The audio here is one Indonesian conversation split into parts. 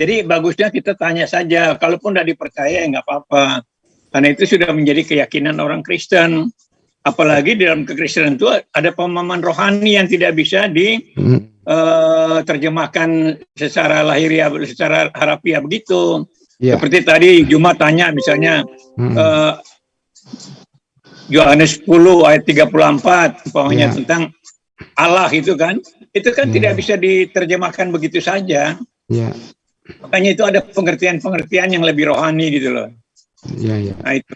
Jadi bagusnya kita tanya saja, kalaupun tidak dipercaya ya nggak apa-apa. Karena itu sudah menjadi keyakinan orang Kristen. Apalagi dalam kekristenan itu ada pemahaman rohani yang tidak bisa diterjemahkan hmm. uh, secara lahiriah, secara harafiah begitu. Yeah. Seperti tadi Juma tanya misalnya hmm. uh, Yohanes 10 ayat 34 umpamanya yeah. tentang Allah itu kan, itu kan yeah. tidak bisa diterjemahkan begitu saja. Yeah. Makanya itu ada pengertian-pengertian yang lebih rohani gitu loh. Iya, iya. Nah itu,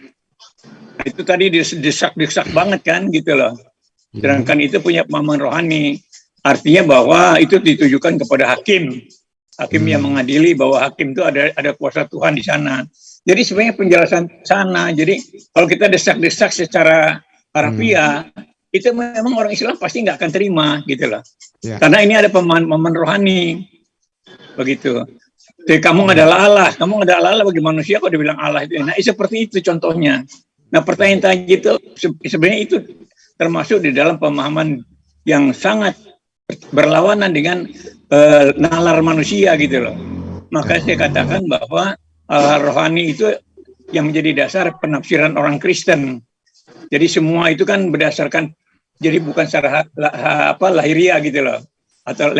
itu tadi desak-desak banget kan gitu loh. Ya. Sedangkan itu punya pemahaman rohani. Artinya bahwa itu ditujukan kepada hakim. Hakim hmm. yang mengadili bahwa hakim itu ada ada kuasa Tuhan di sana. Jadi sebenarnya penjelasan sana. Jadi kalau kita desak-desak secara harfiah, hmm. itu memang orang Islam pasti nggak akan terima gitu loh. Ya. Karena ini ada pemahaman rohani. Begitu. Jadi kamu adalah Allah, kamu adalah Allah bagi manusia kok dibilang Allah itu. Nah, seperti itu contohnya. Nah, pertanyaan tadi itu sebenarnya itu termasuk di dalam pemahaman yang sangat berlawanan dengan uh, nalar manusia gitu loh. Maka saya katakan bahwa uh, rohani itu yang menjadi dasar penafsiran orang Kristen. Jadi semua itu kan berdasarkan jadi bukan secara apa lahiriah gitu loh atau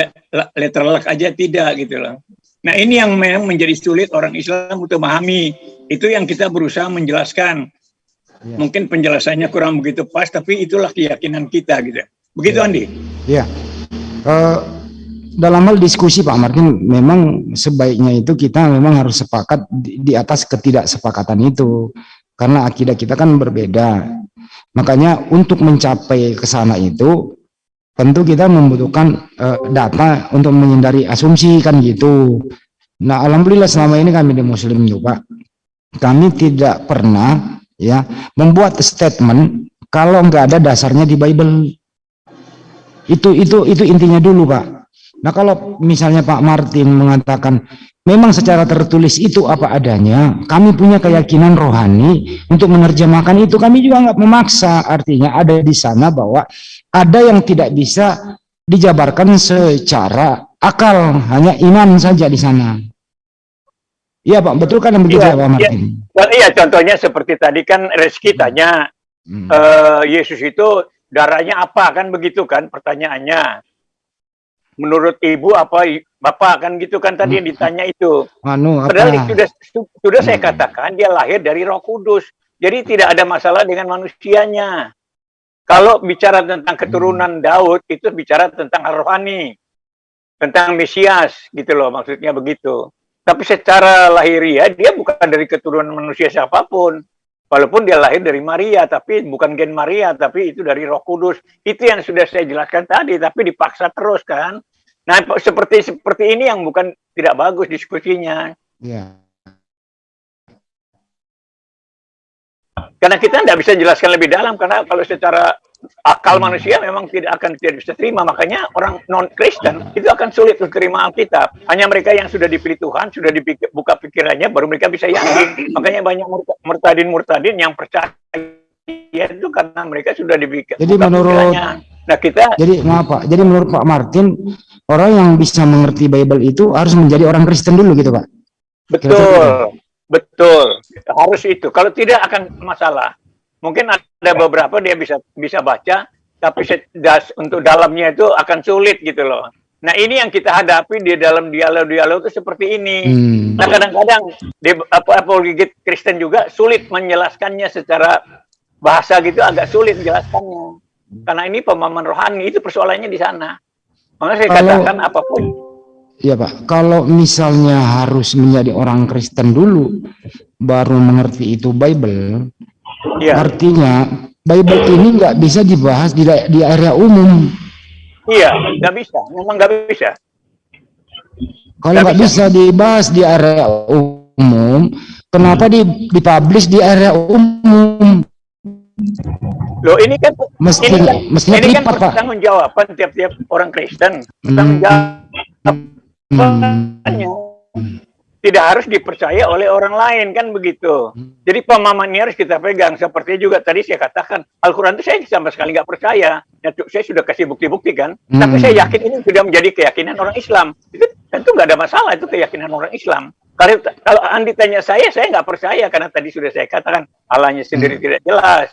letterlek aja tidak gitu loh. Nah ini yang memang menjadi sulit orang Islam untuk memahami. Itu yang kita berusaha menjelaskan. Ya. Mungkin penjelasannya kurang begitu pas, tapi itulah keyakinan kita gitu. Begitu ya. Andi? Iya. Uh, dalam hal diskusi Pak Martin, memang sebaiknya itu kita memang harus sepakat di, di atas ketidaksepakatan itu. Karena akidah kita kan berbeda. Makanya untuk mencapai ke sana itu tentu kita membutuhkan uh, data untuk menghindari asumsi kan gitu. Nah, alhamdulillah selama ini kami di Muslim juga kami tidak pernah ya membuat statement kalau nggak ada dasarnya di Bible. Itu itu itu intinya dulu, Pak. Nah, kalau misalnya Pak Martin mengatakan memang secara tertulis itu apa adanya, kami punya keyakinan rohani untuk menerjemahkan itu, kami juga nggak memaksa. Artinya ada di sana bahwa ada yang tidak bisa dijabarkan secara akal, hanya iman saja di sana. Iya Pak, betul kan begitu ya, Pak Martin? Ya, iya, contohnya seperti tadi kan Reski hmm. tanya, hmm. Uh, Yesus itu darahnya apa kan begitu kan pertanyaannya. Menurut ibu apa bapak kan gitu kan tadi hmm. yang ditanya itu. Anu, apa? Padahal sudah sudah hmm. saya katakan dia lahir dari Roh Kudus. Jadi tidak ada masalah dengan manusianya. Kalau bicara tentang keturunan hmm. Daud itu bicara tentang rohani, tentang Mesias gitu loh maksudnya begitu. Tapi secara lahiriah dia bukan dari keturunan manusia siapa pun. Walaupun dia lahir dari Maria, tapi bukan gen Maria, tapi itu dari Roh Kudus. Itu yang sudah saya jelaskan tadi, tapi dipaksa terus kan. Nah, seperti seperti ini yang bukan tidak bagus diskusinya. Yeah. Karena kita tidak bisa jelaskan lebih dalam, karena kalau secara akal hmm. manusia memang tidak akan tidak bisa terima. Makanya orang non-Kristen itu akan sulit untuk terima Alkitab. Hanya mereka yang sudah dipilih Tuhan, sudah dibuka pikirannya, baru mereka bisa yakin. Makanya banyak murtadin-murtadin yang percaya itu karena mereka sudah dibuka Jadi menurut pikirannya. Nah kita Jadi maaf Pak, jadi menurut Pak Martin orang yang bisa mengerti Bible itu harus menjadi orang Kristen dulu gitu Pak. Betul. Betul, harus itu. Kalau tidak akan masalah. Mungkin ada beberapa dia bisa bisa baca, tapi das, untuk dalamnya itu akan sulit gitu loh. Nah ini yang kita hadapi di dalam dialog-dialog itu seperti ini. Hmm. Nah kadang-kadang di apa apologi Kristen juga sulit menjelaskannya secara bahasa gitu agak sulit menjelaskannya. Karena ini pemahaman rohani itu persoalannya di sana. Makanya saya katakan apa pun Ya Pak, kalau misalnya harus menjadi orang Kristen dulu, baru mengerti itu Bible, ya. artinya Bible ini nggak bisa dibahas di, di area umum. Iya, nggak bisa, memang nggak bisa. Kalau nggak bisa. bisa dibahas di area umum, kenapa di dipublish di area umum? Loh ini kan Mesti, ini kan, ini kan pertanggung jawaban tiap-tiap orang Kristen. Tanggung hmm. Hmm. tidak harus dipercaya oleh orang lain kan begitu. Hmm. Jadi pemahaman ini harus kita pegang. Seperti juga tadi saya katakan Al-Quran itu saya sama sekali nggak percaya. Ya, saya sudah kasih bukti-bukti kan. Hmm. Tapi saya yakin ini sudah menjadi keyakinan orang Islam. Itu tentu nggak ada masalah itu keyakinan orang Islam. Kalau kalau Andi tanya saya, saya nggak percaya karena tadi sudah saya katakan Allahnya sendiri hmm. tidak jelas.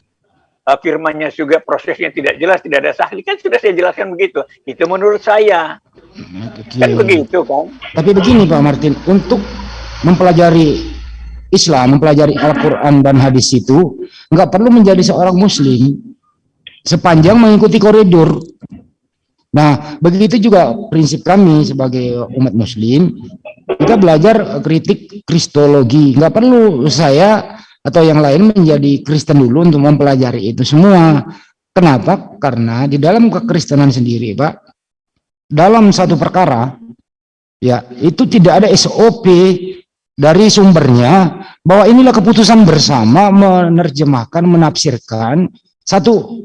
Uh, firmannya juga prosesnya tidak jelas, tidak ada sahli kan sudah saya jelaskan begitu. Itu menurut saya. Okay. Kan begitu kan. Tapi begini Pak Martin, untuk mempelajari Islam, mempelajari Al-Quran dan hadis itu, nggak perlu menjadi seorang Muslim sepanjang mengikuti koridor. Nah, begitu juga prinsip kami sebagai umat Muslim, kita belajar kritik kristologi. Nggak perlu saya atau yang lain menjadi Kristen dulu untuk mempelajari itu semua. Kenapa? Karena di dalam kekristenan sendiri, Pak, dalam satu perkara, ya itu tidak ada SOP dari sumbernya bahwa inilah keputusan bersama menerjemahkan, menafsirkan satu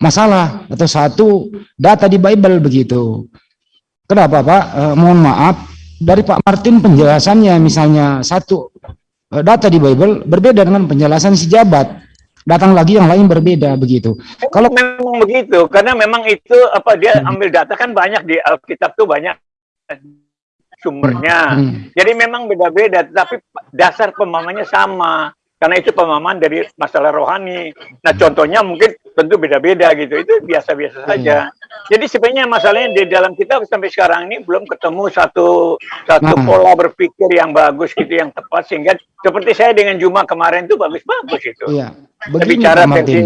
masalah atau satu data di Bible begitu. Kenapa Pak? Eh, mohon maaf, dari Pak Martin penjelasannya misalnya satu data di Bible berbeda dengan penjelasan si jabat. Datang lagi yang lain berbeda begitu. Kalau memang begitu, karena memang itu apa dia hmm. ambil data kan banyak di Alkitab tuh banyak sumbernya. Hmm. Jadi memang beda-beda, tapi dasar pemahamannya sama. Karena itu pemahaman dari masalah rohani. Nah, contohnya mungkin tentu beda-beda gitu. Itu biasa-biasa saja. Hmm. Jadi sebenarnya masalahnya di dalam kita sampai sekarang ini belum ketemu satu satu hmm. pola berpikir yang bagus gitu, yang tepat sehingga seperti saya dengan Juma kemarin itu bagus-bagus itu. Iya. Bicara versi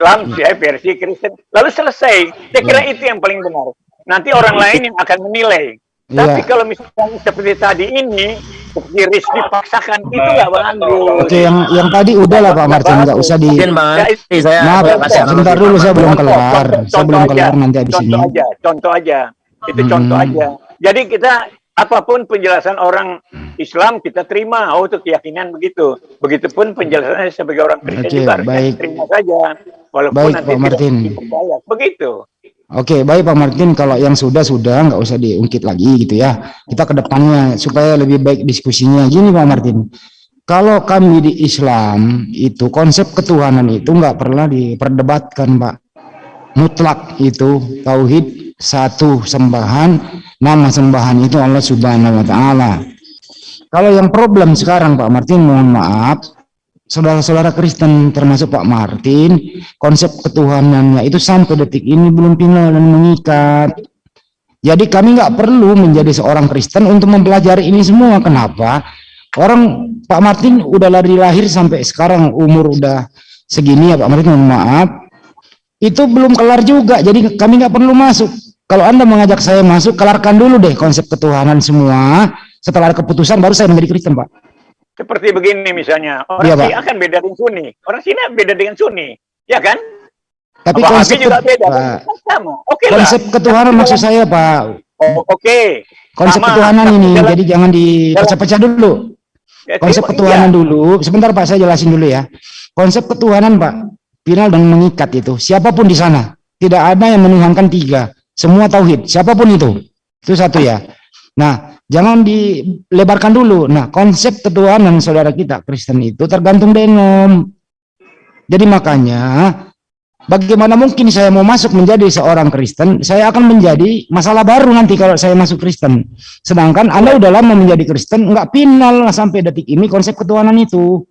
Islam, saya versi Kristen. Lalu selesai. Saya kira ya. itu yang paling benar. Nanti orang lain yang akan menilai. Tapi ya. kalau misalnya seperti tadi ini, seperti Rizky dipaksakan itu nggak bagus. Oke, yang yang tadi udah lah Pak Martin, nggak usah di. Mungkin Bang, saya Maaf, sebentar dulu saya belum kelar, saya belum kelar nanti habis contoh ini. Contoh aja, contoh aja, itu hmm. contoh aja. Jadi kita apa pun penjelasan orang Islam kita terima, oh itu keyakinan begitu. Begitupun penjelasannya sebagai orang Kristen juga baik. terima saja, walaupun baik, nanti Pak Martin. Begitu. Oke, baik Pak Martin. Kalau yang sudah sudah nggak usah diungkit lagi gitu ya. Kita ke depannya supaya lebih baik diskusinya. Gini Pak Martin, kalau kami di Islam itu konsep ketuhanan itu nggak pernah diperdebatkan Pak. Mutlak itu tauhid satu sembahan, nama sembahan itu Allah Subhanahu Wa Taala. Kalau yang problem sekarang Pak Martin, mohon maaf, saudara-saudara Kristen termasuk Pak Martin, konsep ketuhanannya itu sampai detik ini belum final dan mengikat. Jadi kami nggak perlu menjadi seorang Kristen untuk mempelajari ini semua. Kenapa? Orang Pak Martin udah lari lahir sampai sekarang umur udah segini ya Pak Martin mohon maaf. Itu belum kelar juga. Jadi kami nggak perlu masuk. Kalau Anda mengajak saya masuk, kelarkan dulu deh konsep ketuhanan semua. Setelah ada keputusan baru saya menjadi Kristen, Pak. Seperti begini misalnya, orang ya, akan beda dengan Sunni, orang Cina beda dengan Sunni, ya kan? Tapi Apa konsep juga beda, Pak. sama. Oke okay Konsep lah. ketuhanan maksud saya, Pak. Oh, Oke. Okay. Konsep sama. ketuhanan ini, dalam, jadi jangan dipecah-pecah dulu. Ya, konsep ketuhanan iya. dulu, sebentar Pak, saya jelasin dulu ya. Konsep ketuhanan, Pak, final dan mengikat itu. Siapa pun di sana, tidak ada yang menuhankan tiga. Semua tauhid, siapa pun itu. Itu satu ya. Nah, Jangan dilebarkan dulu. Nah, konsep ketuhanan saudara kita Kristen itu tergantung denom. Jadi makanya bagaimana mungkin saya mau masuk menjadi seorang Kristen, saya akan menjadi masalah baru nanti kalau saya masuk Kristen. Sedangkan Anda udah lama menjadi Kristen, enggak final sampai detik ini konsep ketuhanan itu.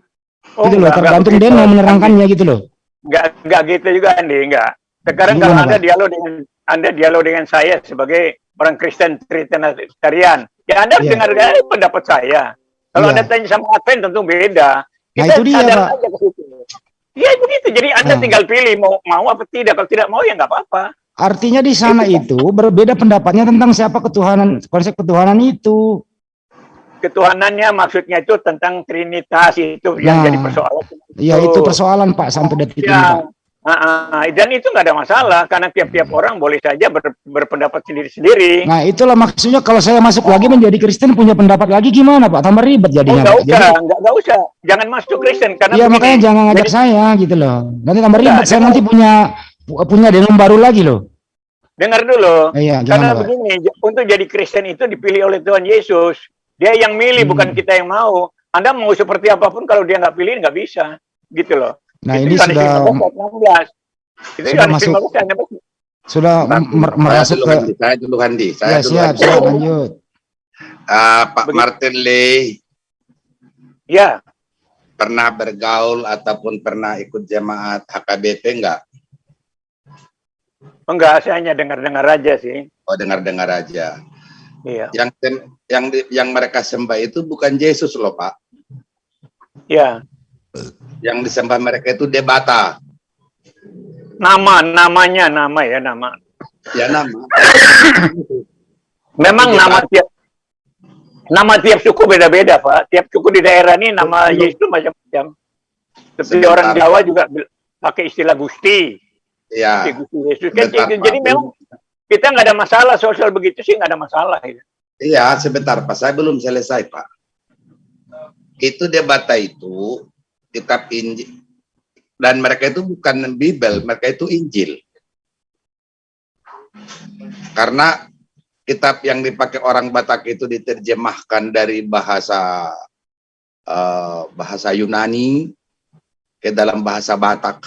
Oh, gitu loh, tergantung denom menerangkannya gitu loh. Enggak enggak gitu juga Andi, enggak. Sekarang kalau Anda dialog dengan Anda dialog dengan saya sebagai orang Kristen Trinitarian, Ya Anda yeah. dengar pendapat saya. Kalau yeah. Anda tanya sama Advent tentu beda. Kita nah, itu dia, Pak. Aja ke situ. Ya begitu. Jadi Anda nah. tinggal pilih mau mau apa tidak. Kalau tidak mau ya nggak apa-apa. Artinya di sana itu, itu berbeda pendapatnya tentang siapa ketuhanan, konsep ketuhanan itu. Ketuhanannya maksudnya itu tentang trinitas itu nah, yang jadi persoalan. Iya itu persoalan Pak sampai detik ya. ini Pak. Uh, dan itu nggak ada masalah karena tiap-tiap orang boleh saja ber, berpendapat sendiri-sendiri. Nah itulah maksudnya kalau saya masuk lagi menjadi Kristen punya pendapat lagi gimana Pak? Tambah ribet jadinya. Oh, nggak usah, nggak, nggak usah. Jangan masuk Kristen karena. Iya makanya jangan ngajak jadi, saya gitu loh. Nanti tambah ribet. saya nanti punya punya denom baru lagi loh. Dengar dulu. Iya, karena begini, untuk jadi Kristen itu dipilih oleh Tuhan Yesus. Dia yang milih, hmm. bukan kita yang mau. Anda mau seperti apa pun kalau dia nggak pilih nggak bisa, gitu loh. Nah itu ini sudah 16. Itu sudah masuk, sudah merasuk ke saya dulu Handi. Saya ya, dulu siap, siap, lanjut. Uh, Pak Begitu. Martin Lee. Ya. Pernah bergaul ataupun pernah ikut jemaat HKBP enggak? Enggak, saya hanya dengar-dengar aja sih. Oh, dengar-dengar aja. Iya. Yang yang yang mereka sembah itu bukan Yesus loh, Pak. Iya. Yang disembah mereka itu debata. Nama, namanya, nama ya, nama. Ya, nama. Memang nama tiap nama tiap suku beda-beda, Pak. Tiap suku di daerah ini nama Yesus macam-macam. Seperti orang Jawa juga pakai istilah Gusti. Ya. Gusti Yesus. Kan, jadi memang kita nggak ada masalah sosial begitu sih nggak ada masalah. Ya. Iya, sebentar Pak. Saya belum selesai Pak. Itu debata itu kitab Injil dan mereka itu bukan Bible, mereka itu Injil. Karena kitab yang dipakai orang Batak itu diterjemahkan dari bahasa uh, bahasa Yunani ke dalam bahasa Batak.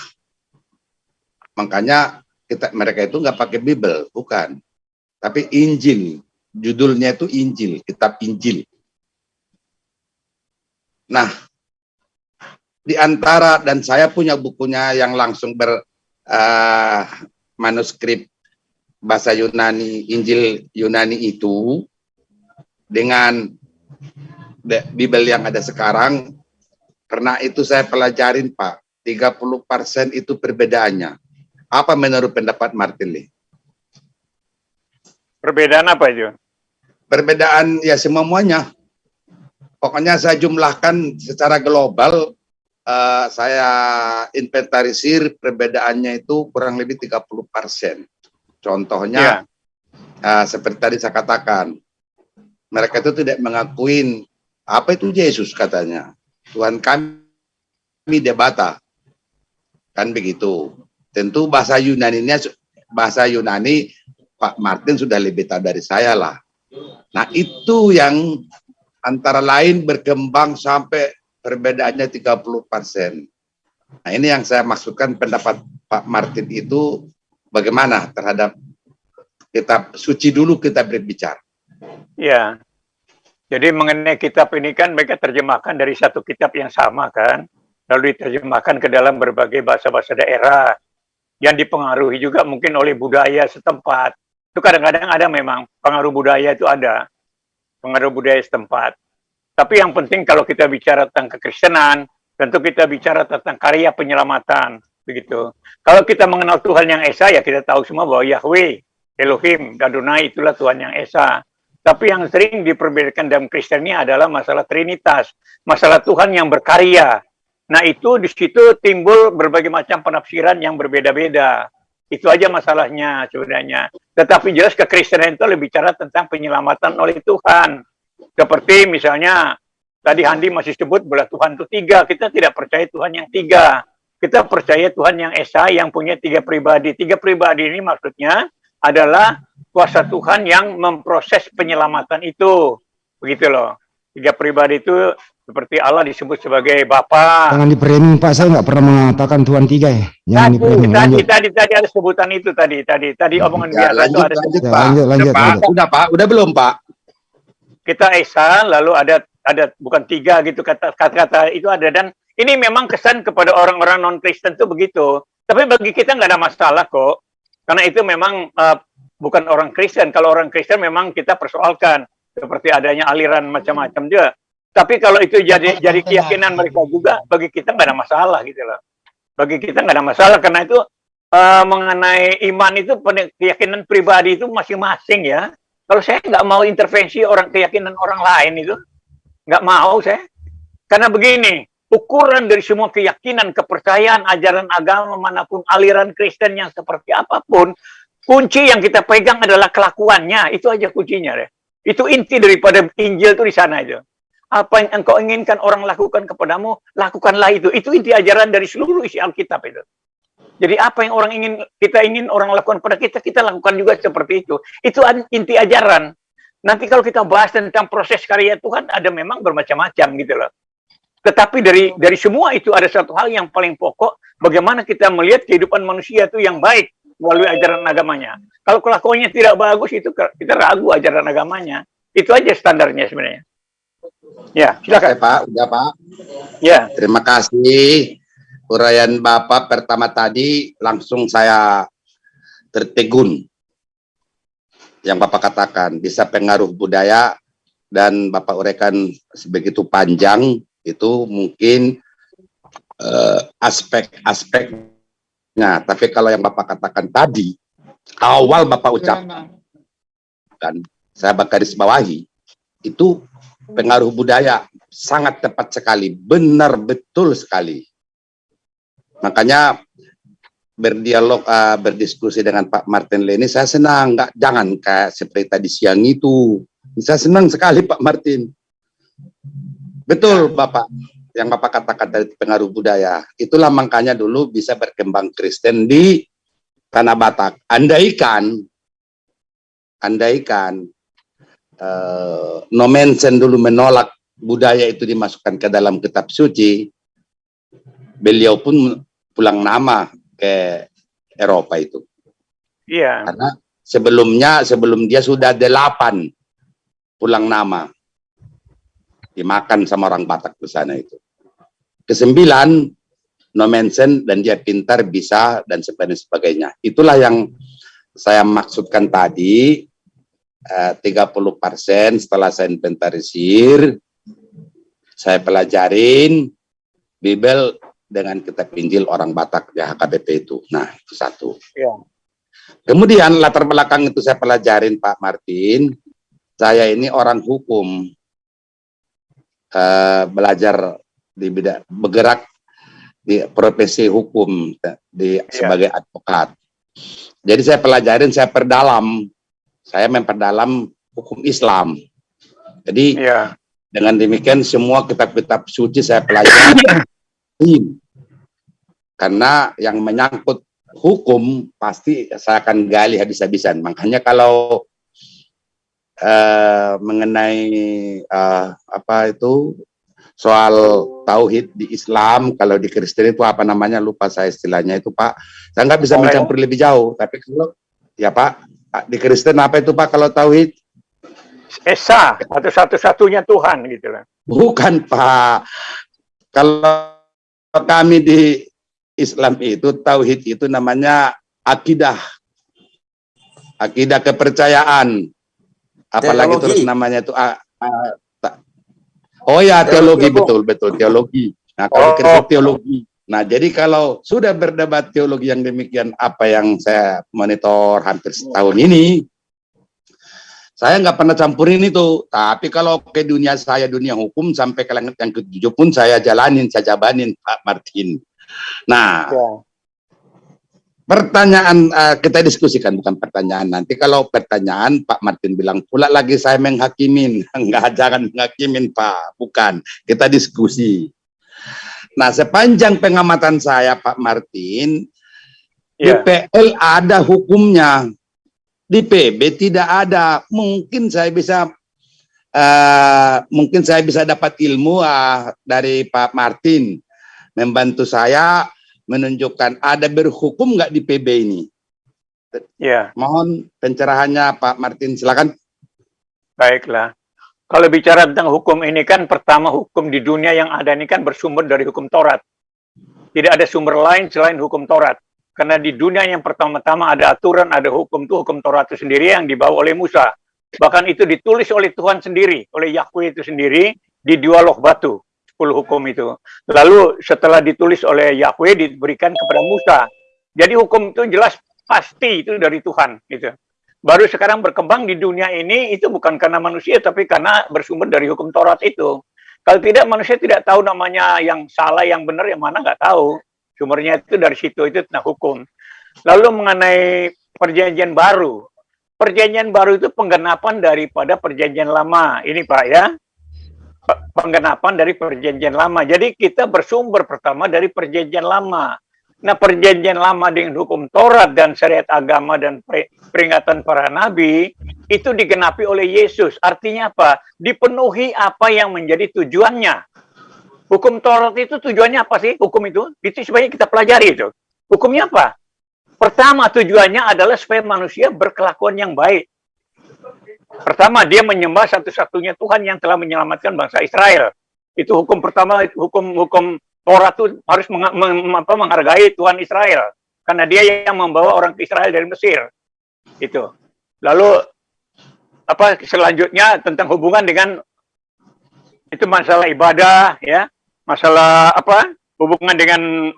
Makanya kita mereka itu nggak pakai Bible, bukan. Tapi Injil. Judulnya itu Injil, kitab Injil. Nah, di antara dan saya punya bukunya yang langsung ber uh, manuskrip bahasa Yunani Injil Yunani itu dengan Bible yang ada sekarang. Karena itu saya pelajarin Pak 30% itu perbedaannya. Apa menurut pendapat Martin Lee? Perbedaan apa itu perbedaan ya semuanya pokoknya saya jumlahkan secara global uh, saya inventarisir perbedaannya itu kurang lebih 30 persen. Contohnya, yeah. uh, seperti tadi saya katakan, mereka itu tidak mengakuin apa itu Yesus katanya. Tuhan kami debata. Kan begitu. Tentu bahasa Yunani bahasa Yunani Pak Martin sudah lebih tahu dari saya lah. Nah itu yang antara lain berkembang sampai perbedaannya 30 persen. Nah ini yang saya maksudkan pendapat Pak Martin itu bagaimana terhadap kitab suci dulu kita berbicara. Ya, jadi mengenai kitab ini kan mereka terjemahkan dari satu kitab yang sama kan, lalu diterjemahkan ke dalam berbagai bahasa-bahasa daerah yang dipengaruhi juga mungkin oleh budaya setempat. Itu kadang-kadang ada memang pengaruh budaya itu ada, pengaruh budaya setempat. Tapi yang penting kalau kita bicara tentang kekristenan, tentu kita bicara tentang karya penyelamatan, begitu. Kalau kita mengenal Tuhan yang Esa, ya kita tahu semua bahwa Yahweh, Elohim, Adonai itulah Tuhan yang Esa. Tapi yang sering diperbedakan dalam Kristen ini adalah masalah Trinitas, masalah Tuhan yang berkarya. Nah itu di situ timbul berbagai macam penafsiran yang berbeda-beda. Itu aja masalahnya sebenarnya. Tetapi jelas kekristenan itu lebih bicara tentang penyelamatan oleh Tuhan. Seperti misalnya tadi Handi masih sebut bahwa Tuhan itu tiga. Kita tidak percaya Tuhan yang tiga. Kita percaya Tuhan yang Esa yang punya tiga pribadi. Tiga pribadi ini maksudnya adalah kuasa Tuhan yang memproses penyelamatan itu. Begitu loh. Tiga pribadi itu seperti Allah disebut sebagai Bapa. Jangan diperimin Pak, saya nggak pernah mengatakan Tuhan tiga ya. Jangan tadi, tadi, tadi, tadi ada sebutan itu tadi, tadi, tadi omongan ya, biasa lanjut, itu ada lanjut, Pak. Lanjut, lanjut, Pak. lanjut. Udah Pak, udah belum Pak? Kita Esa lalu ada ada bukan tiga gitu kata kata-kata itu ada. Dan ini memang kesan kepada orang-orang non Kristen itu begitu. Tapi bagi kita nggak ada masalah kok. Karena itu memang uh, bukan orang Kristen. Kalau orang Kristen memang kita persoalkan. Seperti adanya aliran macam-macam juga. Tapi kalau itu jadi jadi keyakinan mereka juga bagi kita nggak ada masalah gitu loh. Bagi kita nggak ada masalah. Karena itu uh, mengenai iman itu keyakinan pribadi itu masing-masing ya kalau saya nggak mau intervensi orang keyakinan orang lain itu, nggak mau saya. Karena begini, ukuran dari semua keyakinan, kepercayaan, ajaran agama mana pun, aliran Kristen yang seperti apa pun, kunci yang kita pegang adalah kelakuannya. Itu aja kuncinya deh. Itu inti daripada Injil itu di sana aja. Apa yang engkau inginkan orang lakukan kepadamu, lakukanlah itu. Itu inti ajaran dari seluruh isi Alkitab itu. Jadi apa yang orang ingin kita ingin orang lakukan pada kita, kita lakukan juga seperti itu. Itu inti ajaran. Nanti kalau kita bahas tentang proses karya Tuhan, ada memang bermacam-macam gitu loh. Tetapi dari dari semua itu ada satu hal yang paling pokok, bagaimana kita melihat kehidupan manusia itu yang baik melalui ajaran agamanya. Kalau kelakuannya tidak bagus, itu kita ragu ajaran agamanya. Itu aja standarnya sebenarnya. Ya, silakan. Oke, Pak, udah Pak. Ya. Terima kasih. Uraian Bapak pertama tadi langsung saya tertegun. Yang Bapak katakan bisa pengaruh budaya dan Bapak uraikan sebegitu panjang itu mungkin uh, aspek-aspeknya. Tapi kalau yang Bapak katakan tadi, awal Bapak ucapkan, saya garis bawahi, itu pengaruh budaya sangat tepat sekali, benar betul sekali. Makanya berdialog, uh, berdiskusi dengan Pak Martin Leni, saya senang, nggak jangan kayak seperti tadi siang itu. Saya senang sekali Pak Martin. Betul Bapak, yang Bapak katakan dari pengaruh budaya. Itulah makanya dulu bisa berkembang Kristen di Tanah Batak. Andaikan, andaikan uh, Nomensen dulu menolak budaya itu dimasukkan ke dalam kitab suci, beliau pun pulang nama ke Eropa itu. Iya. Karena sebelumnya sebelum dia sudah delapan pulang nama dimakan sama orang Batak di sana itu. Kesembilan Nomensen dan dia pintar bisa dan sebagainya. Itulah yang saya maksudkan tadi 30% eh, setelah saya inventarisir, saya pelajarin Bibel dengan kitab Injil orang Batak di HKBP itu. Nah, itu satu. Ya. Kemudian latar belakang itu saya pelajarin Pak Martin. Saya ini orang hukum, uh, belajar di bidang bergerak di profesi hukum di ya. sebagai advokat. Jadi saya pelajarin, saya perdalam saya memperdalam hukum Islam. Jadi ya. dengan demikian semua kitab-kitab suci saya pelajari. Karena yang menyangkut hukum pasti saya akan gali habis-habisan. Makanya kalau uh, mengenai uh, apa itu soal tauhid di Islam, kalau di Kristen itu apa namanya lupa saya istilahnya itu Pak. Saya nggak bisa mencampur lebih jauh, tapi kalau ya Pak di Kristen apa itu Pak kalau tauhid? Esa atau satu-satunya Tuhan gitu lah. Bukan Pak. Kalau kami di Islam itu tauhid itu namanya akidah. Akidah kepercayaan. Apalagi teologi. terus namanya itu a, a, Oh ya teologi, teologi betul betul teologi. Nah kalau oh, teologi. Nah, jadi kalau sudah berdebat teologi yang demikian, apa yang saya monitor hampir setahun ini, saya nggak pernah campurin itu. Tapi kalau ke dunia saya, dunia hukum, sampai ke langit yang ketujuh pun saya jalanin, saya jabanin Pak Martin. Nah, ya. pertanyaan uh, kita diskusikan, bukan pertanyaan. Nanti kalau pertanyaan, Pak Martin bilang, pula lagi saya menghakimin. Enggak, jangan menghakimin Pak. Bukan, kita diskusi. Nah, sepanjang pengamatan saya Pak Martin, yeah. DPL ada hukumnya. Di PB tidak ada. Mungkin saya bisa uh, mungkin saya bisa dapat ilmu uh, dari Pak Martin membantu saya menunjukkan ada berhukum nggak di PB ini. Ya. Mohon pencerahannya Pak Martin, silakan. Baiklah. Kalau bicara tentang hukum ini kan pertama hukum di dunia yang ada ini kan bersumber dari hukum Taurat. Tidak ada sumber lain selain hukum Taurat. Karena di dunia yang pertama-tama ada aturan, ada hukum itu hukum Taurat itu sendiri yang dibawa oleh Musa. Bahkan itu ditulis oleh Tuhan sendiri, oleh Yahweh itu sendiri di dua loh batu, 10 hukum itu. Lalu setelah ditulis oleh Yahweh diberikan kepada Musa. Jadi hukum itu jelas pasti itu dari Tuhan gitu baru sekarang berkembang di dunia ini itu bukan karena manusia tapi karena bersumber dari hukum Taurat itu. Kalau tidak manusia tidak tahu namanya yang salah, yang benar, yang mana nggak tahu. Sumbernya itu dari situ itu tentang hukum. Lalu mengenai perjanjian baru. Perjanjian baru itu penggenapan daripada perjanjian lama. Ini Pak ya. Penggenapan dari perjanjian lama. Jadi kita bersumber pertama dari perjanjian lama. Nah perjanjian lama dengan hukum Taurat dan syariat agama dan peringatan para nabi itu digenapi oleh Yesus. Artinya apa? Dipenuhi apa yang menjadi tujuannya. Hukum Taurat itu tujuannya apa sih? Hukum itu? Itu sebenarnya kita pelajari itu. Hukumnya apa? Pertama tujuannya adalah supaya manusia berkelakuan yang baik. Pertama dia menyembah satu-satunya Tuhan yang telah menyelamatkan bangsa Israel. Itu hukum pertama, hukum hukum Torah itu harus meng, meng, apa, menghargai Tuhan Israel karena dia yang membawa orang ke Israel dari Mesir. Itu. Lalu apa selanjutnya tentang hubungan dengan itu masalah ibadah ya, masalah apa? hubungan dengan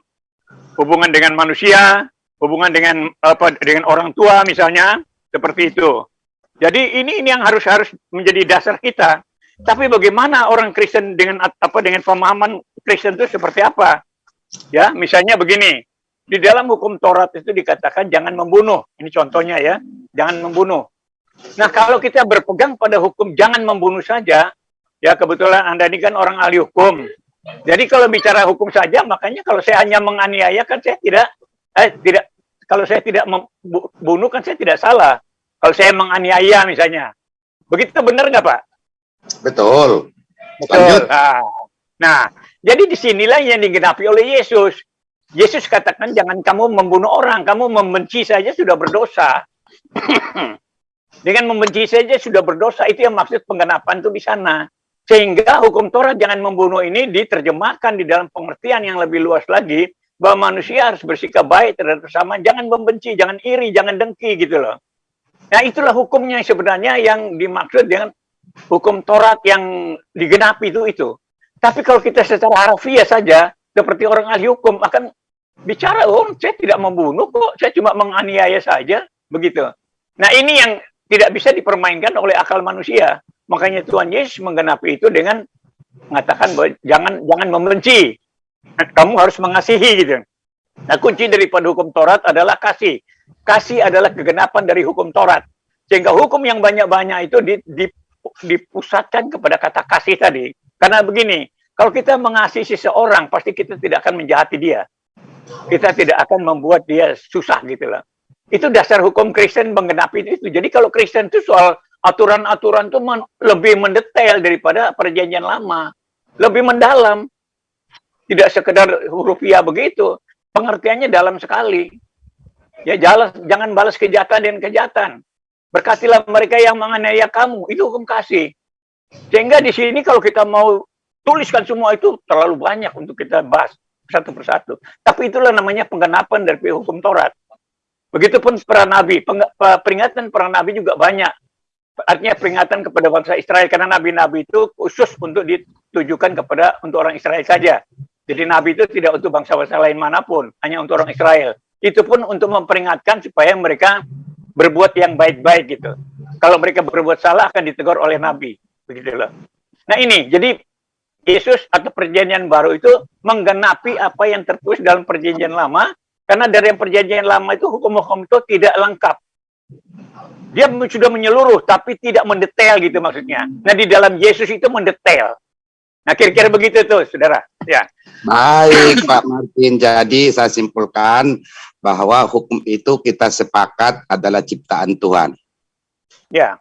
hubungan dengan manusia, hubungan dengan apa dengan orang tua misalnya, seperti itu. Jadi ini ini yang harus harus menjadi dasar kita. Tapi bagaimana orang Kristen dengan apa dengan pemahaman Kristen itu seperti apa? Ya, misalnya begini. Di dalam hukum Taurat itu dikatakan jangan membunuh. Ini contohnya ya, jangan membunuh. Nah, kalau kita berpegang pada hukum jangan membunuh saja, ya kebetulan Anda ini kan orang ahli hukum. Jadi kalau bicara hukum saja, makanya kalau saya hanya menganiaya kan saya tidak eh tidak kalau saya tidak membunuh kan saya tidak salah. Kalau saya menganiaya misalnya. Begitu benar nggak Pak? Betul. Betul. Nah, nah, jadi di sinilah yang digenapi oleh Yesus. Yesus katakan jangan kamu membunuh orang, kamu membenci saja sudah berdosa. Dengan membenci saja sudah berdosa, itu yang maksud penggenapan itu di sana. Sehingga hukum Torah jangan membunuh ini diterjemahkan di dalam pengertian yang lebih luas lagi, bahwa manusia harus bersikap baik terhadap sesama, jangan membenci, jangan iri, jangan dengki gitu loh. Nah itulah hukumnya sebenarnya yang dimaksud dengan hukum Taurat yang digenapi itu itu. Tapi kalau kita secara harfiah saja, seperti orang ahli hukum akan bicara, oh saya tidak membunuh kok, saya cuma menganiaya saja, begitu. Nah ini yang tidak bisa dipermainkan oleh akal manusia. Makanya Tuhan Yesus menggenapi itu dengan mengatakan bahwa jangan jangan membenci, kamu harus mengasihi gitu. Nah kunci daripada hukum Taurat adalah kasih. Kasih adalah kegenapan dari hukum Taurat. Sehingga hukum yang banyak-banyak itu dipusatkan kepada kata kasih tadi. Karena begini, kalau kita mengasihi seseorang, pasti kita tidak akan menjahati dia. Kita tidak akan membuat dia susah gitu loh. Itu dasar hukum Kristen menggenapi itu. Jadi kalau Kristen itu soal aturan-aturan itu men lebih mendetail daripada perjanjian lama. Lebih mendalam. Tidak sekedar hurufiah begitu. Pengertiannya dalam sekali. Ya jalan, jangan balas kejahatan dengan kejahatan. Berkatilah mereka yang menganiaya kamu. Itu hukum kasih. Sehingga di sini kalau kita mau tuliskan semua itu terlalu banyak untuk kita bahas satu persatu. Tapi itulah namanya penggenapan dari hukum Taurat. Begitupun para nabi, peringatan para nabi juga banyak. Artinya peringatan kepada bangsa Israel karena nabi-nabi itu khusus untuk ditujukan kepada untuk orang Israel saja. Jadi nabi itu tidak untuk bangsa-bangsa lain mana pun, hanya untuk orang Israel. Itu pun untuk memperingatkan supaya mereka berbuat yang baik-baik gitu. Kalau mereka berbuat salah akan ditegur oleh nabi, begitu loh. Nah ini, jadi Yesus atau perjanjian baru itu menggenapi apa yang tertulis dalam perjanjian lama, karena dari perjanjian lama itu hukum-hukum itu tidak lengkap. Dia sudah menyeluruh, tapi tidak mendetail gitu maksudnya. Nah di dalam Yesus itu mendetail. Nah kira-kira begitu tuh, saudara. Ya. Baik Pak Martin, jadi saya simpulkan bahwa hukum itu kita sepakat adalah ciptaan Tuhan. Ya.